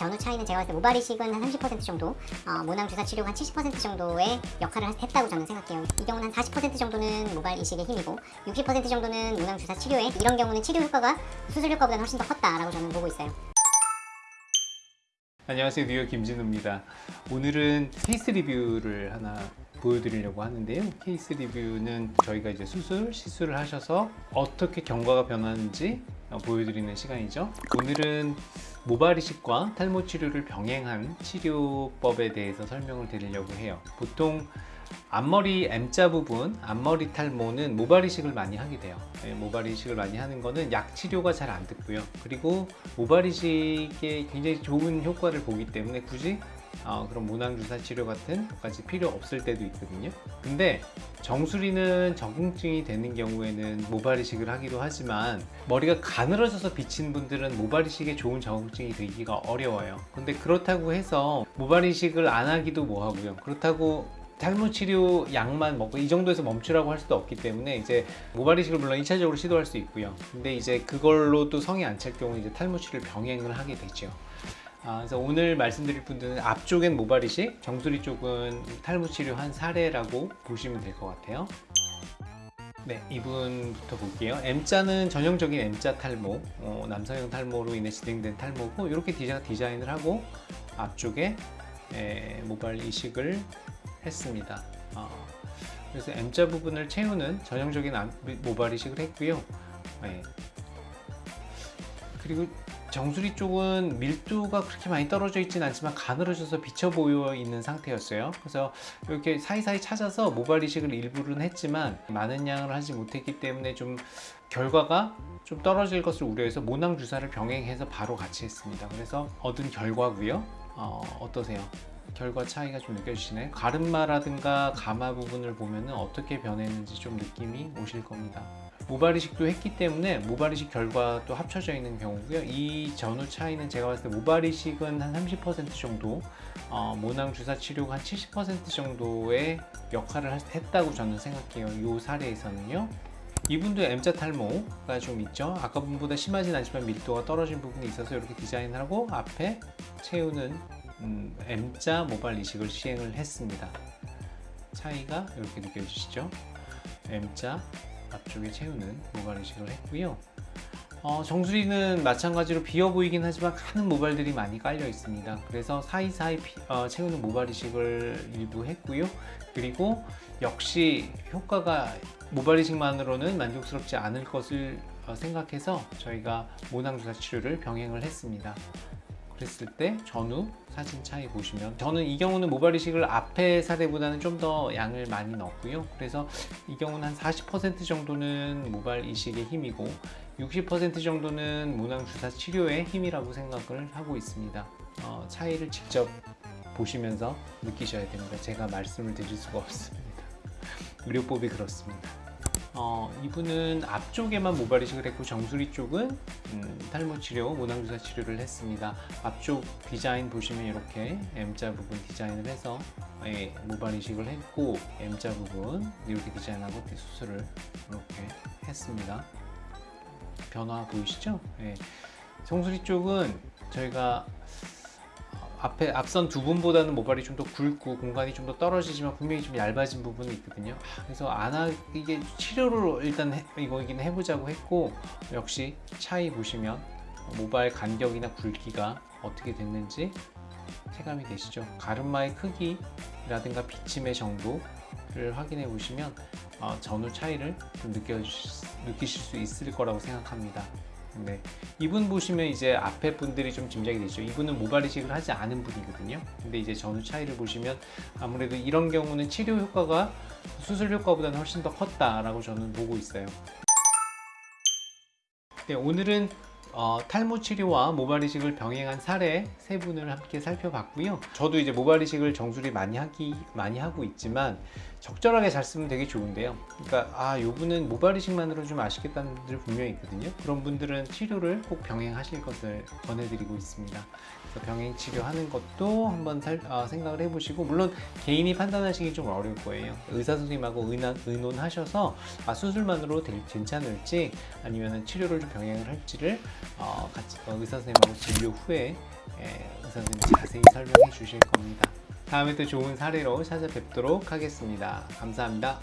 전후 차이는 제가 봤을 때 모발 이식은 한 30% 정도, 어, 모낭 주사 치료가 한 70% 정도의 역할을 하- 했다고 저는 생각해요. 이 경우는 한 40% 정도는 모발 이식의 힘이고 60% 정도는 모낭 주사 치료에 이런 경우는 치료 효과가 수술 효과보다는 훨씬 더 컸다라고 저는 보고 있어요. 안녕하세요 뉴욕 김진우입니다 오늘은 케이스 리뷰를 하나 보여드리려고 하는데요 케이스 리뷰는 저희가 이제 수술, 시술을 하셔서 어떻게 경과가 변하는지 어, 보여드리는 시간이죠 오늘은 모발 이식과 탈모 치료를 병행한 치료법에 대해서 설명을 드리려고 해요 보통 앞머리 M자 부분, 앞머리 탈모는 모발 이식을 많이 하게 돼요. 네, 모발 이식을 많이 하는 거는 약 치료가 잘 안 듣고요. 그리고 모발 이식에 굉장히 좋은 효과를 보기 때문에 굳이 어, 그런 모낭 주사 치료 같은 것까지 필요 없을 때도 있거든요. 근데 정수리는 적응증이 되는 경우에는 모발 이식을 하기도 하지만 머리가 가늘어져서 비친 분들은 모발 이식에 좋은 적응증이 되기가 어려워요. 근데 그렇다고 해서 모발 이식을 안 하기도 뭐하고요. 그렇다고 탈모 치료 약만 먹고 이 정도에서 멈추라고 할 수도 없기 때문에 이제 모발 이식을 물론 2차적으로 시도할 수 있고요. 근데 이제 그걸로 또 성이 안 찰 경우 이제 탈모 치료를 병행을 하게 되죠. 아, 그래서 오늘 말씀드릴 분들은 앞쪽엔 모발 이식, 정수리 쪽은 탈모 치료 한 사례라고 보시면 될 것 같아요. 네, 이분부터 볼게요. M자는 전형적인 M자 탈모, 어, 남성형 탈모로 인해 진행된 탈모고 이렇게 디자, 디자인을 하고 앞쪽에 에, 모발 이식을 했습니다. 어, 그래서 M자 부분을 채우는 전형적인 암- 모발 이식을 했고요. 네. 그리고 정수리 쪽은 밀도가 그렇게 많이 떨어져 있진 않지만 가늘어져서 비쳐 보여 있는 상태였어요. 그래서 이렇게 사이사이 찾아서 모발 이식을 일부는 했지만 많은 양을 하지 못했기 때문에 좀 결과가 좀 떨어질 것을 우려해서 모낭 주사를 병행해서 바로 같이 했습니다. 그래서 얻은 결과고요. 어, 어떠세요? 결과 차이가 좀 느껴지시나요? 가르마라든가 가마 부분을 보면은 어떻게 변했는지 좀 느낌이 오실 겁니다. 모발 이식도 했기 때문에 모발 이식 결과도 합쳐져 있는 경우고요. 이 전후 차이는 제가 봤을 때 모발 이식은 한 30% 정도, 어, 모낭 주사 치료가 한 70% 정도의 역할을 할- 했다고 저는 생각해요. 이 사례에서는요. 이분도 M자 탈모가 좀 있죠. 아까 분보다 심하진 않지만 밀도가 떨어진 부분이 있어서 이렇게 디자인을 하고 앞에 채우는 음, M자 모발 이식을 시행을 했습니다. 차이가 이렇게 느껴지시죠? M자 앞쪽에 채우는 모발 이식을 했고요. 어, 정수리는 마찬가지로 비어 보이긴 하지만 많은 모발들이 많이 깔려 있습니다. 그래서 사이사이 피- 어, 채우는 모발 이식을 일부 했고요. 그리고 역시 효과가 모발 이식만으로는 만족스럽지 않을 것을 어, 생각해서 저희가 모낭 주사 치료를 병행을 했습니다. 그랬을 때 전후 사진 차이 보시면 저는 이 경우는 모발 이식을 앞에 사례보다는 좀 더 양을 많이 넣었고요. 그래서 이 경우는 한 40% 정도는 모발 이식의 힘이고 60% 정도는 모낭 주사 치료의 힘이라고 생각을 하고 있습니다. 어, 차이를 직접 보시면서 느끼셔야 됩니다. 제가 말씀을 드릴 수가 없습니다. 의료법이 그렇습니다. 어, 이분은 앞쪽에만 모발 이식을 했고 정수리 쪽은 음, 탈모 치료, 모낭 주사 치료를 했습니다. 앞쪽 디자인 보시면 이렇게 M자 부분 디자인을 해서 예, 모발 이식을 했고 M자 부분 이렇게 디자인하고 수술을 이렇게 했습니다. 변화 보이시죠? 예. 정수리 쪽은 저희가 앞에 앞선 두 분보다는 모발이 좀 더 굵고 공간이 좀 더 떨어지지만 분명히 좀 얇아진 부분이 있거든요. 아, 그래서 안 하, 이게 치료를 일단 해, 이거긴 해보자고 했고 역시 차이 보시면 모발 간격이나 굵기가 어떻게 됐는지 체감이 되시죠. 가르마의 크기라든가 비침의 정도를 확인해 보시면 어, 전후 차이를 좀 느껴 느끼실 수 있을 거라고 생각합니다. 네. 이분 보시면 이제 앞에 분들이 좀 짐작이 되죠. 이분은 모발 이식을 하지 않은 분이거든요. 근데 이제 전후 차이를 보시면 아무래도 이런 경우는 치료 효과가 수술 효과보다는 훨씬 더 컸다라고 저는 보고 있어요. 네, 오늘은 어, 탈모 치료와 모발 이식을 병행한 사례 세 분을 함께 살펴봤고요. 저도 이제 모발 이식을 정수리 많이 하기 많이 하고 있지만 적절하게 잘 쓰면 되게 좋은데요. 그러니까 아, 요 분은 모발 이식만으로 좀 아쉽겠다는 분들 분명히 있거든요. 그런 분들은 치료를 꼭 병행하실 것을 권해드리고 있습니다. 그래서 병행 치료하는 것도 한번 살, 어, 생각을 해보시고 물론 개인이 판단하시기 좀 어려울 거예요. 의사 선생님하고 의논, 의논하셔서 아, 수술만으로 될, 괜찮을지 아니면 치료를 좀 병행을 할지를 어, 같이 어, 의사 선생님하고 진료 후에 에, 의사 선생님이 자세히 설명해 주실 겁니다. 다음에 또 좋은 사례로 찾아뵙도록 하겠습니다. 감사합니다.